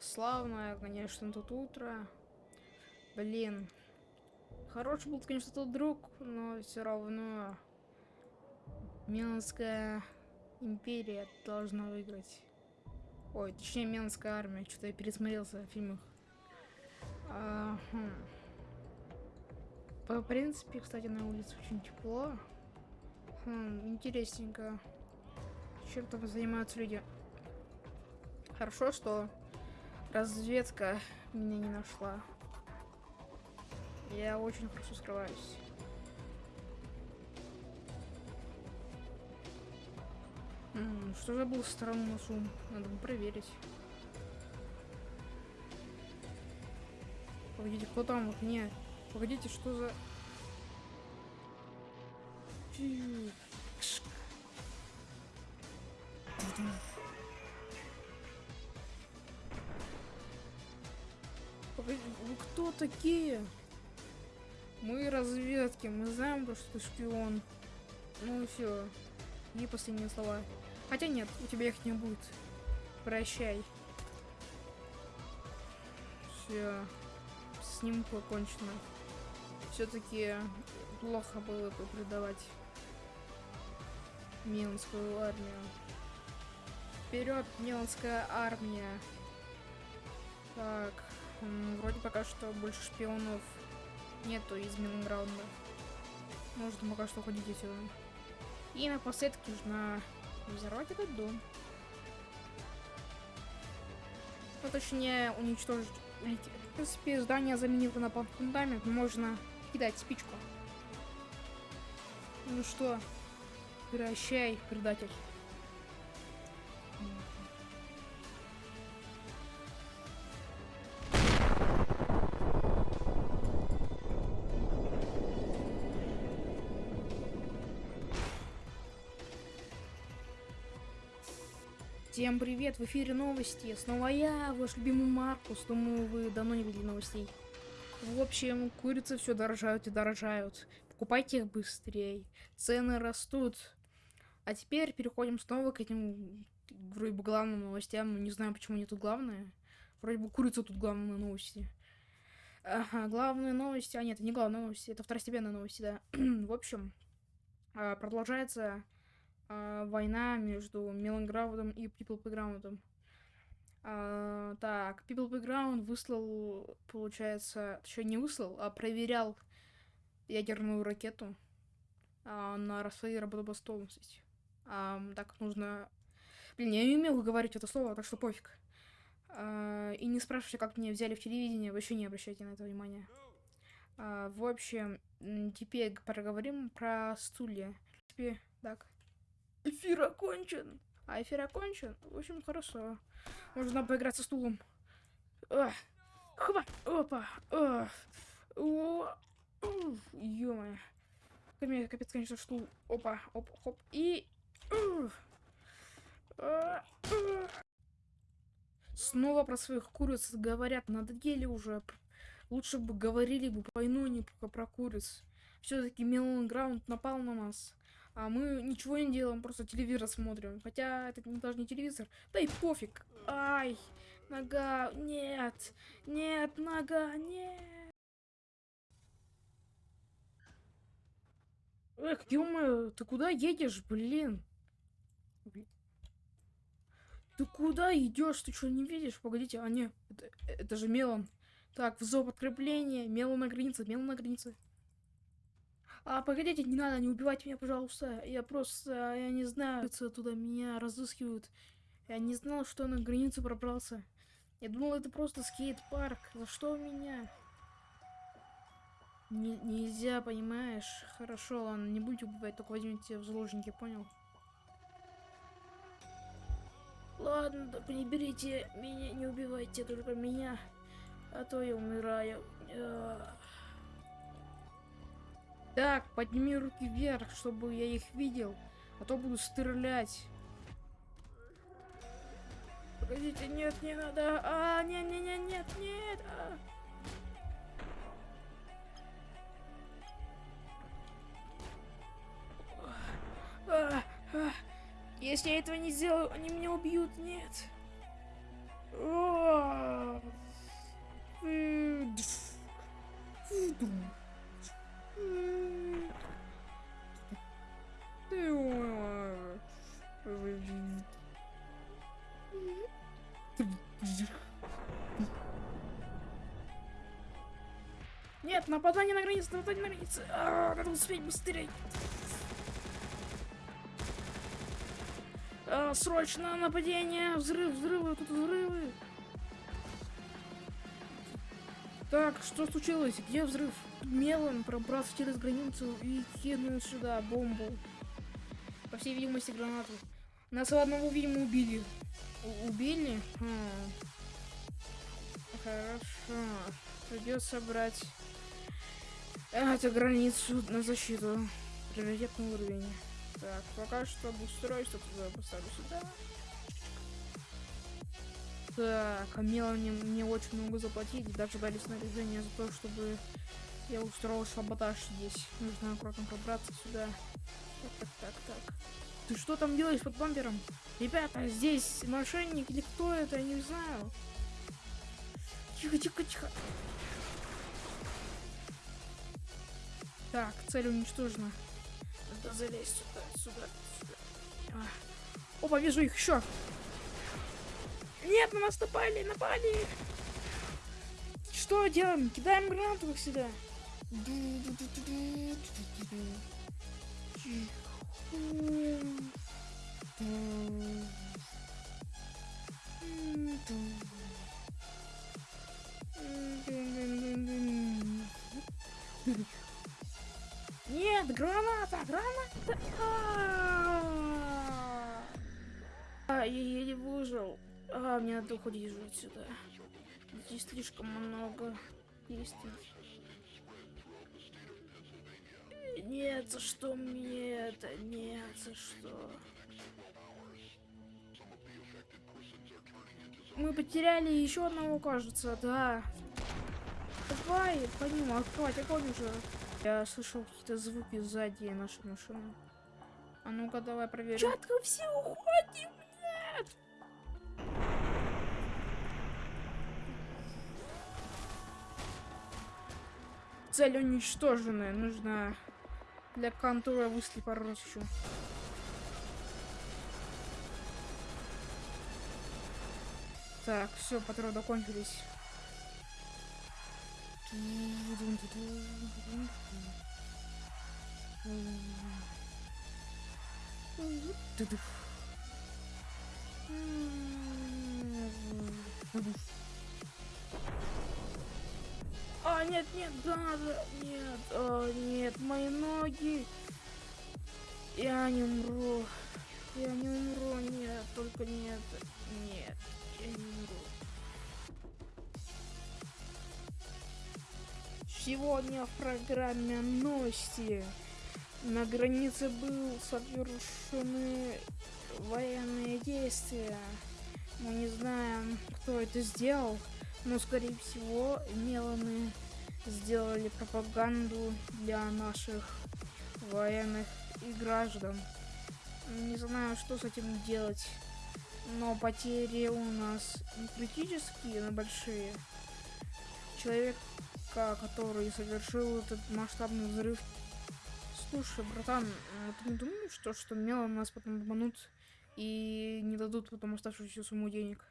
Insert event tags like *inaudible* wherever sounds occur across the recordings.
славное, конечно, тут утро. Блин. Хороший был, конечно, тот друг, но все равно Миланская империя должна выиграть. Ой, точнее, Миланская армия. Что-то я пересмотрелся в фильмах. А, хм. По принципе, кстати, на улице очень тепло. Хм, интересненько. Чем там занимаются люди? Хорошо, что разведка меня не нашла. Я очень хорошо скрываюсь. Что же был странный шум? Надо бы проверить. Погодите, кто там? Не. Погодите, что за... Погоди, вы кто такие? Мы разведки, мы знаем, что ты шпион. Ну все. И последние слова. Хотя нет, у тебя их не будет. Прощай. Все. С ним покончено. Все-таки плохо было бы предавать Миланскую армию. Вперед, Миланская армия. Так, вроде пока что больше шпионов нету из Миланграунда. Можно пока что уходить отсюда. И напоследок нужно взорвать этот дом. Ну, точнее, уничтожить улики. В принципе, здание заменило на фундамент, можно кидать спичку. Ну что, прощай, предатель. Всем привет, в эфире новости. Снова я, ваш любимый Маркус. Думаю, вы давно не видели новостей. В общем, курицы все дорожают и дорожают. Покупайте их быстрее. Цены растут. А теперь переходим снова к этим вроде бы главным новостям. Не знаю, почему они тут главные. Вроде бы курица тут главные новости. Ага, главные новости. А нет, это не главные новости, это второстепенные новости, да. *clears throat* в общем, а, продолжается а, война между Меланграудом и People Playground. А, так, People Playground выслал, получается, еще не выслал, а проверял ядерную ракету а, на своей работоспособность. А, так, нужно... Блин, я не умел говорить это слово, так что пофиг. А, и не спрашивайте, как меня взяли в телевидение, вообще не обращайте на это внимания. А, в общем, теперь поговорим про стулья. Так. Эфир окончен. А эфир окончен? В общем, хорошо. Можно поиграть со стулом. Хопа. Опа. Ё-моё. Капец, конечно, стул. Опа. Оп, хоп. И... Снова про своих куриц говорят. Надоели уже. Лучше бы говорили бы войну, не про куриц. Все-таки Мелон Граунд напал на нас. А мы ничего не делаем, просто телевизор смотрим. Хотя это даже не телевизор. Да и пофиг. Ай, нога, нет, нет, нога, нет. Эх, ё ты куда едешь, блин? Ты куда идешь? Ты что, не видишь? Погодите, а не, это, это же Мелон. Так, вызов подкрепления, Мелон на границе, Мелон на границе. А, погодите, не надо, не убивайте меня, пожалуйста. Я просто, я не знаю, туда меня разыскивают. Я не знал, что на границу пробрался. Я думал, это просто скейт-парк. За что меня? Не, нельзя, понимаешь? Хорошо, ладно, не будете убивать, только возьмите в заложники, понял? Ладно, только не берите меня, не убивайте только меня, а то я умираю. Так, подними руки вверх, чтобы я их видел. А то буду стрелять. Погодите, нет, не надо. А, нет, нет, нет, нет, нет. А. Если я этого не сделаю, они меня убьют. Нет. А, э, дф, нападание на границе, нападание на границе. А, надо успеть быстрее. А, срочно нападение, взрыв, взрывы, тут взрывы. Так, что случилось? Где взрыв? Мелон пробрался через границу и кинул сюда бомбу. По всей видимости, гранату. Нас одного, видимо, убили. У- убили? Хм. Хорошо. Придется брать эту границу на защиту. Приоритетный уровень. Так, пока что обустроюсь, что туда поставлю сюда. Так, а Мелани мне очень много заплатили, даже дали снаряжение за то, чтобы я устроил саботаж здесь. Нужно аккуратно пробраться сюда. Так, так, так, так. Ты что там делаешь под бампером? Ребята, здесь мошенник или кто это, я не знаю. Тихо, тихо, тихо. Так, цель уничтожена. Надо залезть сюда, сюда, сюда. А. Опа, вижу их еще. Нет, на нас напали, напали. Что делаем? Кидаем гранату их сюда. Нет, граната, граната. А, А, я еле выжил. А, мне надо уходить уже отсюда. Здесь слишком много действий. Нет, за что мне это? Нет, за что? Мы потеряли еще одного, кажется, да. Давай, по ним открывать огонь уже. Я слышал какие-то звуки сзади нашей машины. А ну-ка, давай проверим. Чатка, все уходим! Нет! Цель уничтожена. Нужно для контура пару раз еще. Так, все, патроны кончились. А, нет, нет, да, да, нет, а, нет, мои ноги. Я не умру. Я не умру, нет, только нет, нет, я не умру. Сегодня в программе новости на границе был совершены военные действия. Мы не знаем, кто это сделал, но, скорее всего, Меланы сделали пропаганду для наших военных и граждан. Не знаю, что с этим делать, но потери у нас не критические, но большие. Человека, который совершил этот масштабный взрыв. Слушай, братан, а ты не думаешь, что, что Мелан нас потом обманут и не дадут потом оставшуюся сумму денег?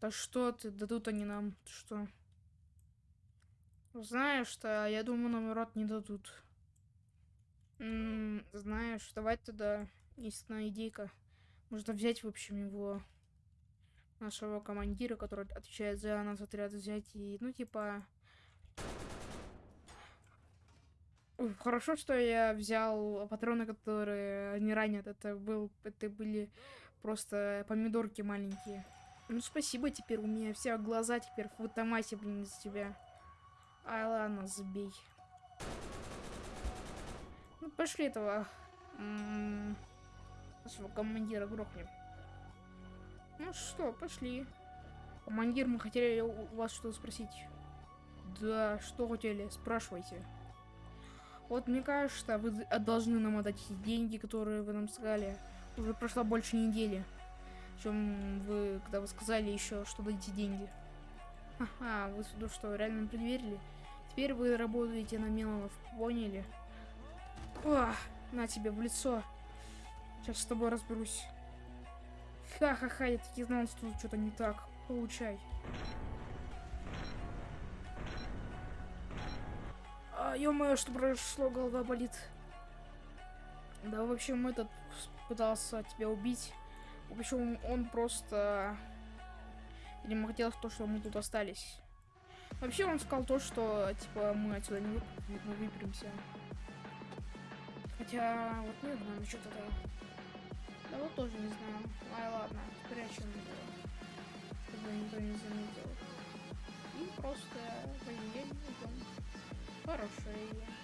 Да что ты, дадут они нам, ты что? Знаешь что, я думаю, нам рот не дадут. М, знаешь, давай тогда, есть одна идейка. Можно взять, в общем, его, нашего командира, который отвечает за нас отряд, взять и, ну, типа... Хорошо, что я взял патроны, которые не ранят. Это был, это были просто помидорки маленькие. Ну, спасибо, теперь у меня все глаза теперь в автомате, блин, из тебя. Ай, ладно, забей. Ну, пошли этого... м, Нашего командира грохнем. Ну что, пошли. Командир, мы хотели у вас что спросить. Да, что хотели? Спрашивайте. Вот мне кажется, вы должны нам отдать эти деньги, которые вы нам сказали. Уже прошла больше недели. чем вы, когда вы сказали еще, что дадите деньги. Ага, вы ну что, реально предверили? Теперь вы работаете на Миланов, поняли? О, на тебе в лицо. Сейчас с тобой разберусь. Ха-ха-ха, я таки знал, что тут что-то не так. Получай. А, ё-моё, что произошло, голова болит. Да, в общем, этот пытался тебя убить. В общем, он просто... Видимо, хотел то, что мы тут остались. Вообще, он сказал то, что, типа, мы отсюда не вып- мы выберемся. Хотя, вот не знаю насчет этого. Да вот тоже не знаю. Ай, ладно, прячем его. Чтобы никто не заметил. И просто идем. Хорошая идея.